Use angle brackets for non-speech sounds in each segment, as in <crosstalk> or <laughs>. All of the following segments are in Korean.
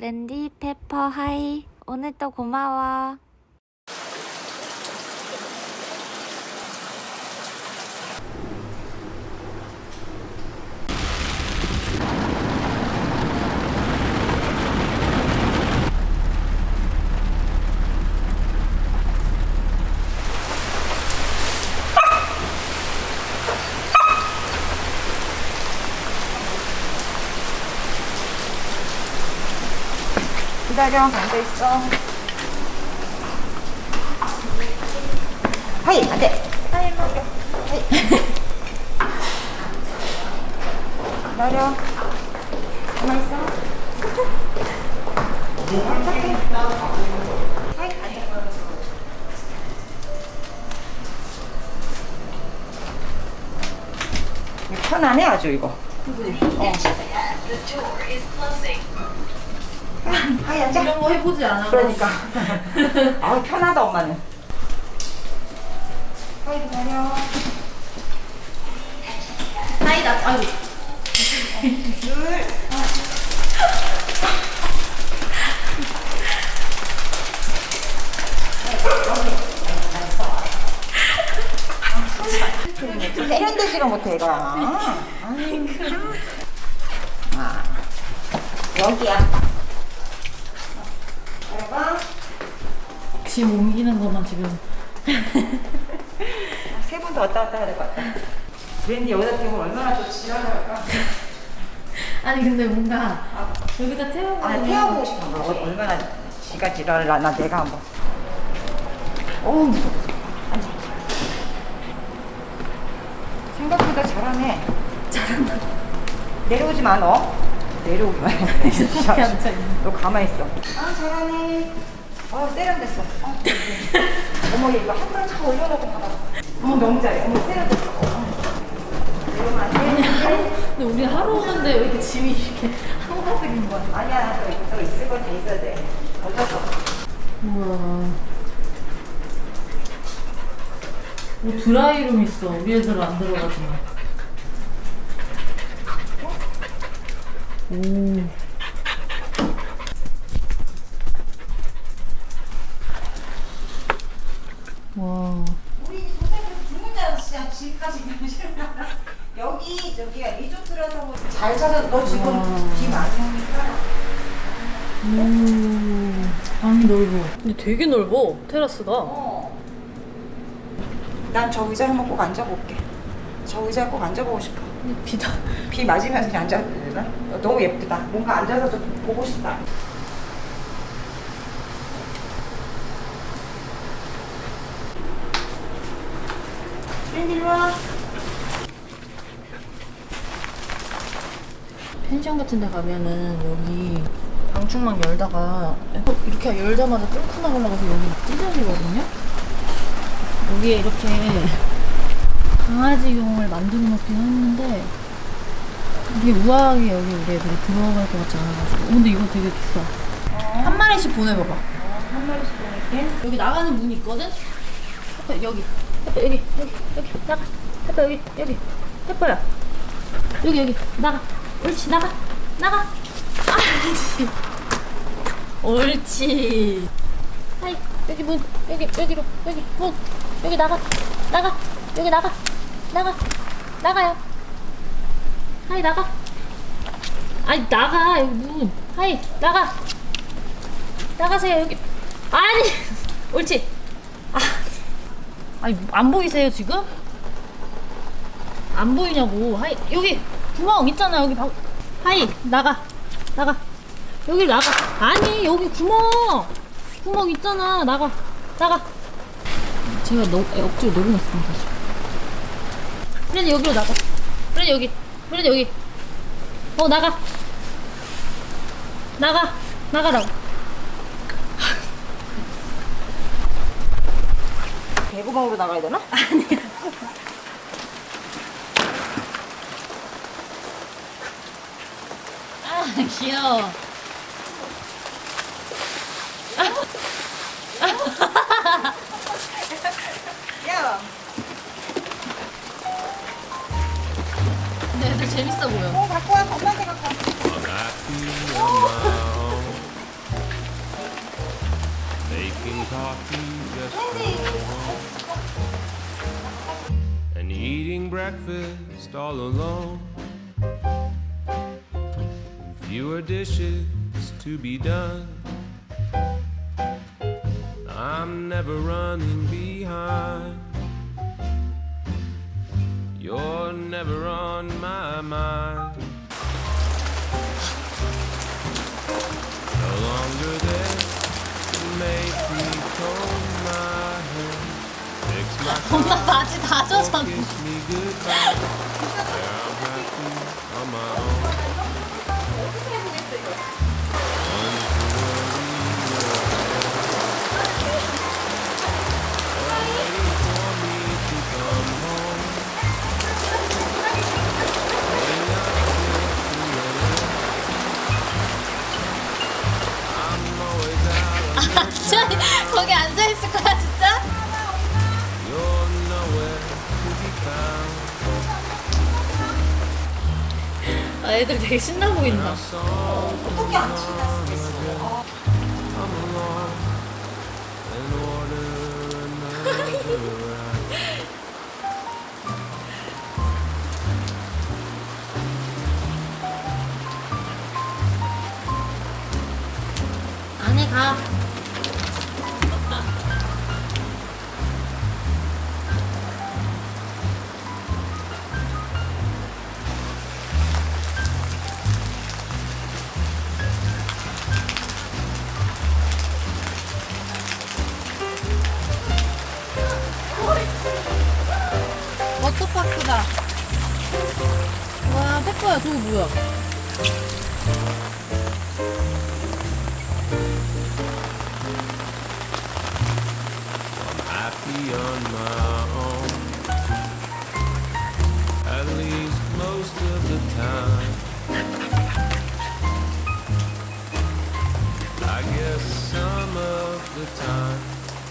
랜디 페퍼 하이. 오늘도 고마워. 기다려 앉아있어. 하이 안 돼. 하이 먹여 하이. 기다려. 가만 있어. 착해 하이 앉아 이거 편하네 아주 이거 어. 하이 앉아 이런 거 해보지 않아. 그러니까. 아 편하다 엄마는. 하이 기다려. 나 아유. 둘. 세련되지가 못해. 아유. 아, 여기야. 내가 짐 옮기는 것만 지금. 세번더 왔다 갔다 해야 될 것 같다. 웬디 여기다 태우면 얼마나 또 지랄할까? <laughs> 아니 근데 뭔가 여기다 태우고. 아, 태워보고 싶은 거. 어, 얼마나 지가 지랄을 하나 내가 한번. 어우, 무서워. 앉아. 생각보다 잘하네. 잘한다. 내려오지 마, 너. 내려오지 마. <laughs> 이렇게 앉아있네. 너 가만히 있어. 아, 잘하네. 어, 세련됐어. 어, 어머, 얘 이거 한번차 올려놓고 봐봐. 어머, 너무 잘해. 어머, 세련됐어. 어. 안 돼. 근데 우리 하루 오는데 왜 이렇게 짐이 이렇게 한가득인 거야? 아니야, 또, 또 있을 건다 있어야 돼. 어쩔 수 없어. 우와. 뭐 드라이룸 있어. 우리 애들은 안 들어가지만. 오. 와. 우리 도착해서 죽는 줄 알았어 진짜 집까지 여기 저기야 리조트라서 뭐잘 찾아 너 지금 와. 비 많이 오니까 오. 방이 넓어. 근데 되게 넓어. 테라스가. 어. 난 저 의자에 한번 꼭 앉아볼게 저 의자에 꼭 앉아보고 싶어 비다. 비 맞으면서 그냥 앉아도 되나? 어, 너무 예쁘다 뭔가 앉아서 좀 보고 싶다 웬디 일로 와 펜션 같은 데 가면은 여기 방충망 열다가 이렇게 열자마자 뚫고 나가려고 해서 여기 찢어지거든요? 여기에 이렇게 강아지용을 만들어 놓긴 했는데 이게 우아하게 여기 우리 애들이 들어갈 것 같지 않아가지고. 어, 근데 이거 되게 비싸. 한 마리씩 보내봐봐. 한 마리씩 보낼게. 여기 나가는 문이 있거든? 해퍼 여기. 해퍼 여기 여기 여기 나가. 해퍼 여기 여기. 해퍼야. 여기 여기 나가 옳지 나가 나가. 아이씨 옳지. 하이 여기 문 여기 여기로 여기 문. 여기 나가 나가 여기 나가 나가 나가요. 하이 나가. 아니 나가 여기 문. 하이 나가. 나가세요 여기. 아니 <laughs> 옳지. 아 아니 안 보이세요 지금? 안 보이냐고. 하이 여기 구멍 있잖아 여기 방 하이 나가 나가. 여기 나가. 아니 여기 구멍. 구멍 있잖아 나가 나가. 제가 너, 억지로 다시. 그래 여기로 나가. 그래 여기 그래 여기. 어 나가. 나가 나가라고. 개구멍으로 나가야 되나? 아 <laughs> <laughs> 귀여워. 근데 애들 재밌어 보여. 어, 갖고 와. 엄마한테 갖고 와. And eating breakfast all alone. Fewer dishes to be done. I'm never running behind. You're never on my mind. No longer there to make me comb my hair. Fix my <laughs> 엄마 바지 다 젖었네. kiss me goodbye. <laughs> Yeah, I'm happy on my own. 진짜 거기 앉아 있을 거야 진짜? 아, 애들 되게 신나 보인다. 어떻게 안수 있어? 안에 가. 워터파크다. 와, 페퍼야, 저거 뭐야?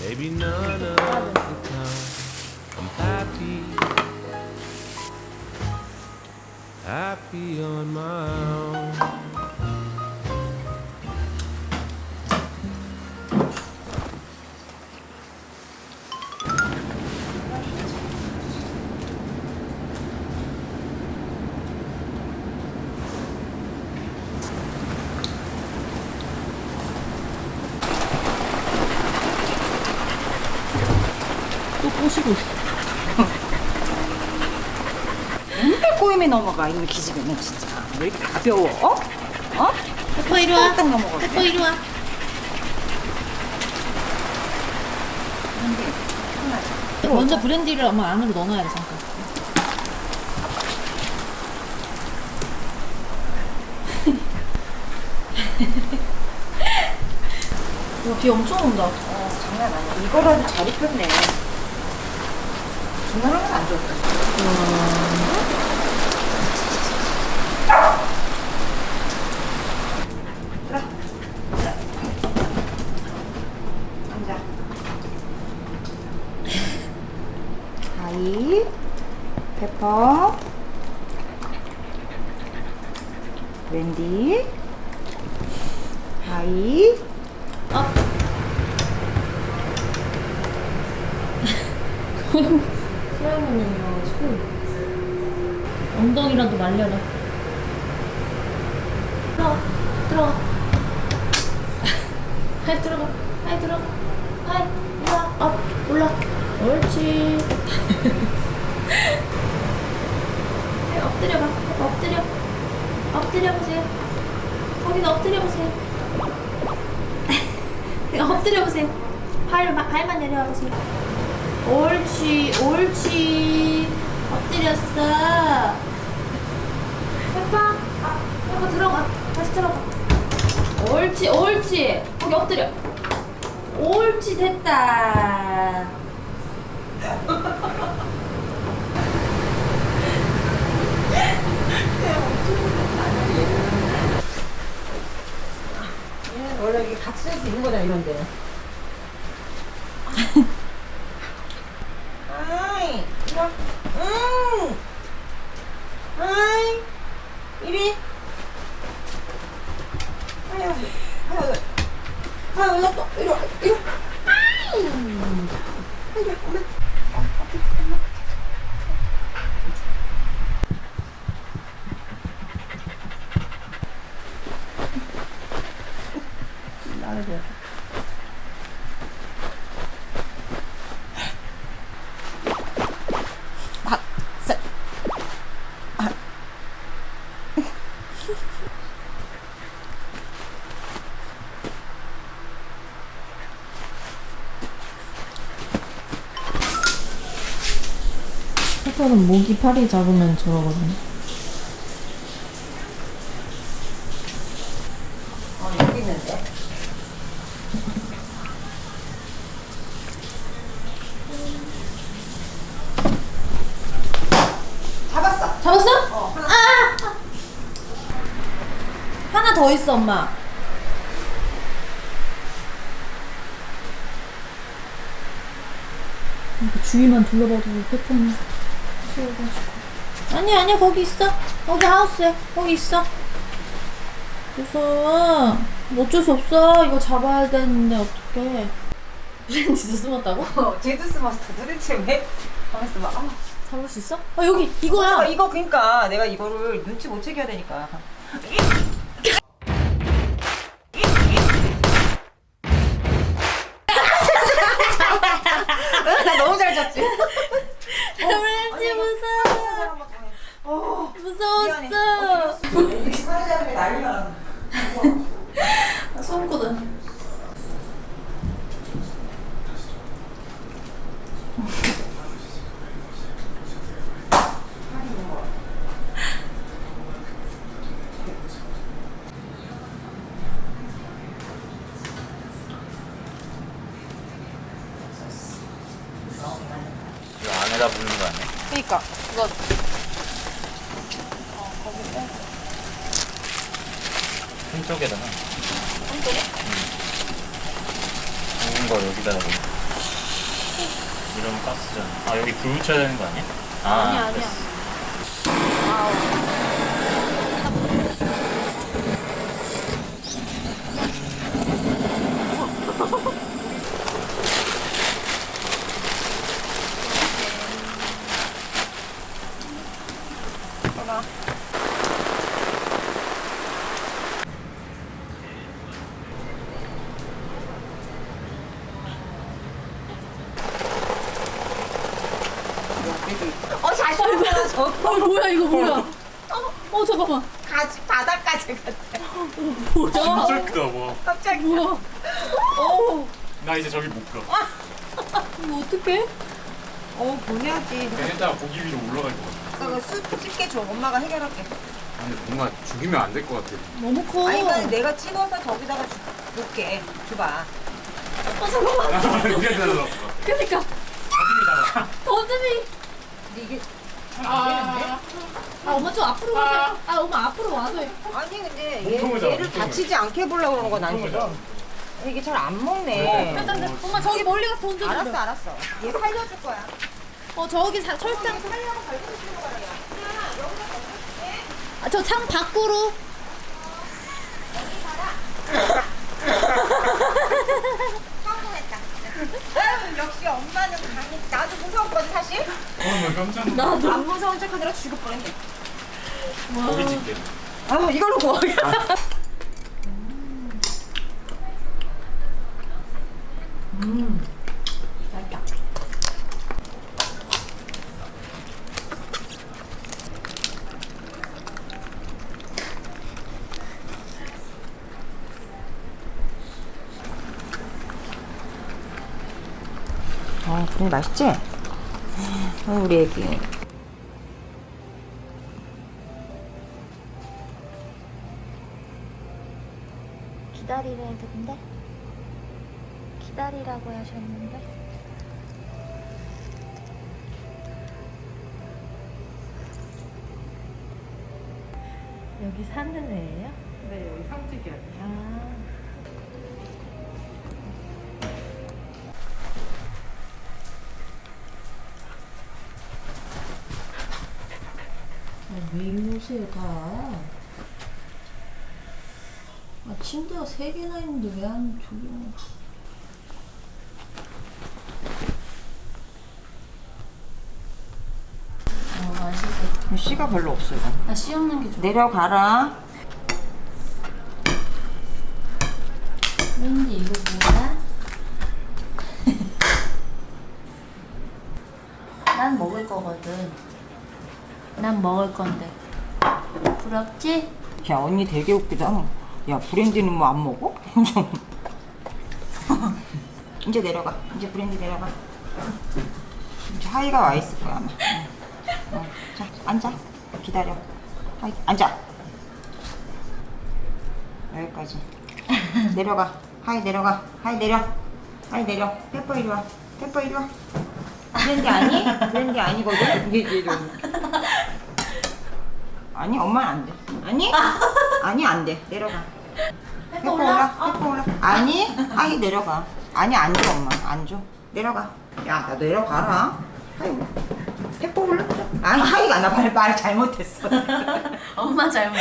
Maybe none of the time. I'm happy. Happy on my own. 또꼬 넘어가 이놈의 기집애는 진짜 왜 이렇게 가벼워? 어? 어? 페퍼 이리 와. 딱 넘어가. 페퍼 이리 와. 먼저 브랜디를 엄마 안으로 넣어놔야 돼 잠깐. <laughs> 와, 비 엄청 온다. 어, 장난 아니야. 이거라도 잘 입혔네. 장난하면 안 좋다. 들어. 들어. 앉아. 하이, 페퍼, wendy, 하이, 업. 소야모는요, 지금 엉덩이라도 말려라. 들어가, 들어가. 하이 들어가, 하이 들어가, 하이 올라, up, 올라. 옳지. 하이 엎드려 봐, 엎드려, 엎드려 보세요. 거기서 엎드려 보세요. <laughs> 엎드려 보세요. 발, 발만 내려와 보세요. 옳지, 옳지. 엎드렸어. 페파, 페파 들어가. 다시 들어가. 옳지, 옳지. 거기 엎드려. 옳지, 됐다. 원래 이게 같이 살수 있는 거잖아 이런 데. 아이, 이리 와. 응. 아이, 이리. 아유, 아유, 아유, 나 또, 이리 와, 이리 와. 페퍼는 목이 팔이 잡으면 저러거든요. 어, 여기 있는데. <laughs> 잡았어. 잡았어? 어, 하나. 아! 하나 더 있어, 엄마. 주위만 둘러봐도 패턴이 무서워가지고. 아니야, 아니야, 거기 있어. 거기 하우스에. 거기 있어. 무서워. 어쩔 수 없어. 이거 잡아야 되는데, 어떡해. 브랜 진짜 숨었다고? 어, 쟤도 숨었어. 도대체 왜? 가만있어 봐. 아, 잡을 수 있어? 아, 여기, 이거야. 아, 이거 그니까 내가 이거를 눈치 못 채게 해야 되니까. 나 너무 잘 잡지. 브랜지 무서워. 어, 미안해. 무서웠어. 이렇게 사라지는 게 난리가 났어. 소름돋아. 이거 안에다 붓는 거 그니까 이거 한쪽에다가. 한쪽에? 응. 거 여기다가 뭐. 이러면 가스잖아. 아 여기 불 붙여야 되는 거 아니야? 아, 아니야, 아니야. 됐어. 어 자신 있어 저 어, 뭐야, 이거 뭐야? 어, 잠깐만. 가지 바닥까지 갔대. 뭐야? 크다 뭐. 갑자기. 뭐야? 오. 나 이제 저기 못 가. 이거 어떡해? 어 보내야지. 얘네다가 고기 위로 올라갈 것 같아. 그거 수 찍게 줘. 엄마가 해결할게. 근데 뭔가 죽이면 안 될 것 같아. 너무 커. 아니 이거 내가 찍어서 저기다가 주, 놓게. 줘봐. 들어서. <laughs> 그니까. 고기다가. 더듬이. 근데 이게 아, 엄마 좀 앞으로 가세요. 아, 엄마 앞으로 와서. 해. 아니 근데 얘, 잡아, 얘를 몸통을. 다치지 않게 해보려고 거난 몸통을 지금. 이게 잘 안 먹네. 엄마 저기 멀리 가서 던져줘. 알았어 알았어. 얘 살려줄 거야. 어, 저기 사, 철장. 살려고 발톱 치는 거야. 아, 저 창 밖으로. <laughs> 역시 엄마는 강해. 나도 무서웠거든 사실. 어나 깜짝 놀랐어. 나도. 안 무서운 척하느라 죽을 뻔했네. 고기 집게. 아 이걸로 구워. 아, 분이 맛있지? 아, 우리 애기. 기다리래 근데 기다리라고 하셨는데 여기 사는 애예요? 네, 여기 상주기야. 아. 왜 입노세요 다? 아 침대가 세 개나 있는데 왜 안 조용해? 아, 씨가 별로 없어요. 아, 씨 없는 게 좋아. 내려가라. 난 먹을 건데. 부럽지? 야 언니 되게 웃기다. 야 브랜디는 뭐 안 먹어? <laughs> 이제 내려가. 이제 브랜디 내려가. 이제 하이가 와 있을 거야 아마. 어, 자 앉아. 기다려. 하이 앉아. 여기까지. 내려가. 하이 내려가. 하이 내려. 하이 내려. 페퍼 이리 와. 페퍼 이리 와. 브랜디 아니? 브랜디 아니거든. <laughs> 이게 이게 아니 엄마는 안 돼. 아니? 아니 안 돼. 내려가. 페퍼 올라. 페퍼 올라. 아니? 하이 내려가. 아니 안줘 엄마. 안 줘. 내려가. 야 나 내려가라. 하이 페퍼 올라. 아니 하이가 나말 말 잘못했어. <laughs> 엄마 잘못.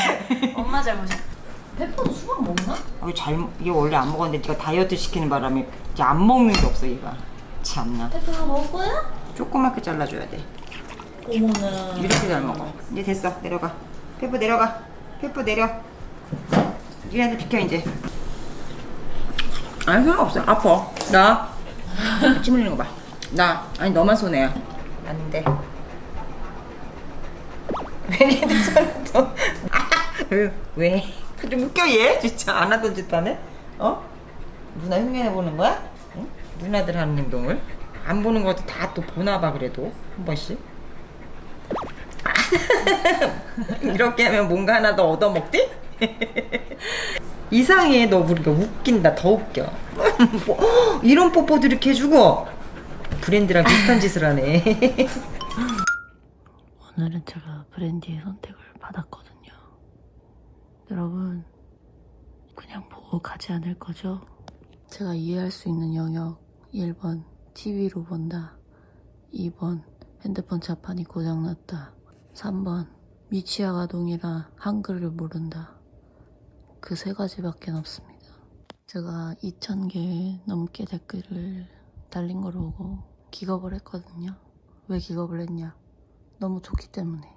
엄마 잘못이야. 페퍼도 수박 먹나? 어, 잘 이게 원래 안 먹었는데 네가 다이어트 시키는 바람에 이제 안 먹는 게 없어 얘가. 참나. 페퍼가 먹을 거야? 조그맣게 잘라줘야 돼. 어머나. 이렇게 잘 먹어. 이제 됐어. 내려가. 페퍼 내려가. 페퍼 내려. 니네들 비켜 이제. 아니 상관없어. 아파. 나. <laughs> 침 흘리는 거 봐. 나. 아니 너만 손해야. 안 돼. 왜 니들 손을 또. 아, <laughs> 왜? 좀 웃겨 얘? 진짜 안 하던 짓 하네? 어? 누나 흉내내 보는 거야? 응? 누나들 하는 행동을? 안 보는 것도 다 또 보나 봐 그래도 한 번씩. <laughs> 이렇게 하면 뭔가 하나 더 얻어먹지? 이상해 너 우리가 웃긴다. 더 웃겨. 뭐, <laughs> 이런 뽀뽀도 이렇게 해주고. 브랜드랑 비슷한 짓을 하네. <laughs> 오늘은 제가 브랜디의 선택을 받았거든요. 여러분, 그냥 보고 가지 않을 거죠? 제가 이해할 수 있는 영역. 1번 TV로 본다. 2번 핸드폰 자판이 고장났다 3번 미취학 아동이라 한글을 모른다 그 세 가지밖에 없습니다. 제가 2,000개 넘게 댓글을 달린 걸 보고 기겁을 했거든요. 왜 기겁을 했냐? 너무 좋기 때문에.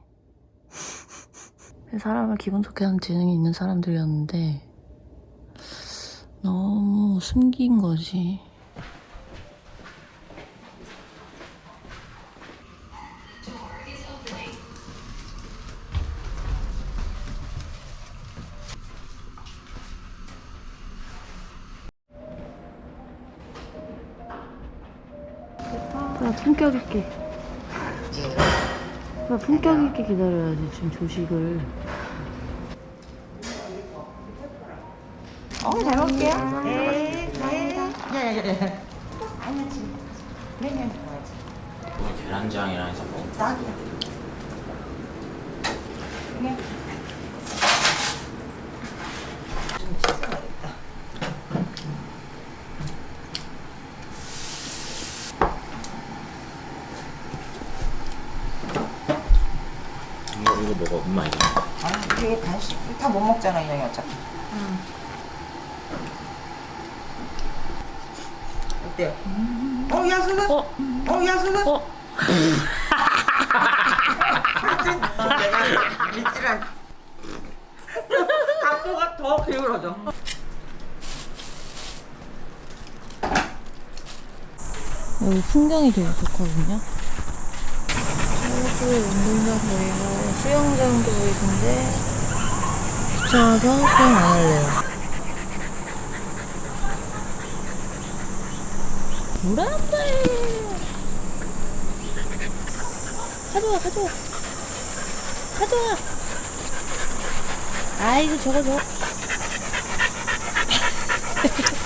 <laughs> 사람을 기분 좋게 하는 지능이 있는 사람들이었는데 너무 숨긴 거지. 나 품격 있게. 나 품격 있게 기다려야지 지금 조식을. 어 잘 먹을게요 네, 네. 야야야야 아니지 브랜디한테 가야지 계란장이랑 해서 먹어. 딱이야 그냥 좀 씻어야겠다 이거 이거 먹어. 엄마 이거. 아니 이게 간식 다 못 먹잖아 이형이 어차피 어때요? 어 야수는? 어? 어 야수는? 어? 내가 믿지랑 각도가 더 기울어져 여기 풍경이 되게 좋거든요. 저기 운동장 보이고 수영장도 보이는데 귀찮아서 수영 안 할래요. 물한다 가져와 가져와. 가져와. 아이고 저거 저거 <laughs>